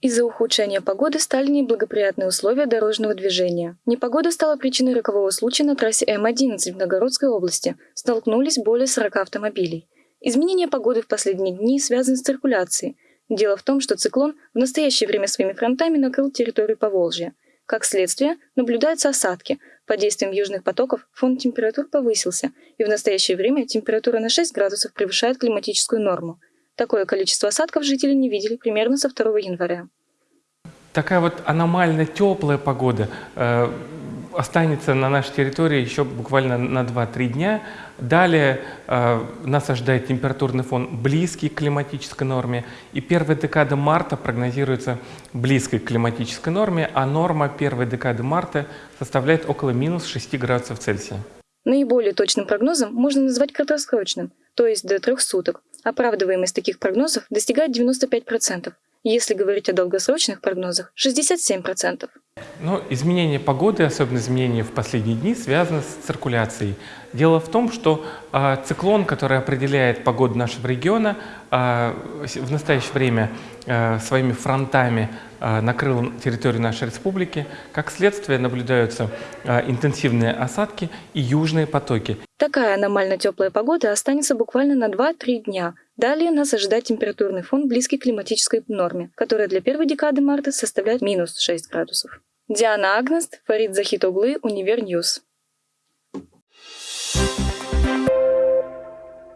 Из-за ухудшения погоды стали неблагоприятные условия дорожного движения. Непогода стала причиной рокового случая на трассе М-11 в Новгородской области. Столкнулись более 40 автомобилей. Изменение погоды в последние дни связаны с циркуляцией. Дело в том, что циклон в настоящее время своими фронтами накрыл территорию Поволжья. Как следствие, наблюдаются осадки. Под действием южных потоков фон температур повысился, и в настоящее время температура на 6 градусов превышает климатическую норму. Такое количество осадков жители не видели примерно со 2 января. Такая вот аномально теплая погода э, останется на нашей территории еще буквально на 2-3 дня. Далее э, нас ожидает температурный фон близкий к климатической норме. И первая декада марта прогнозируется близкой к климатической норме, а норма первой декады марта составляет около минус 6 градусов Цельсия. Наиболее точным прогнозом можно назвать краткосрочным, то есть до трех суток. Оправдываемость таких прогнозов достигает 95%. Если говорить о долгосрочных прогнозах – 67%. Но изменение погоды, особенно изменения в последние дни, связано с циркуляцией. Дело в том, что э, циклон, который определяет погоду нашего региона, э, в настоящее время э, своими фронтами э, накрыл территорию нашей республики. Как следствие наблюдаются э, интенсивные осадки и южные потоки. Такая аномально теплая погода останется буквально на 2-3 дня. Далее нас ожидает температурный фон, близкий к климатической норме, которая для первой декады марта составляет минус 6 градусов. Диана Агнест, Фарид Захитоглы, Универньюз.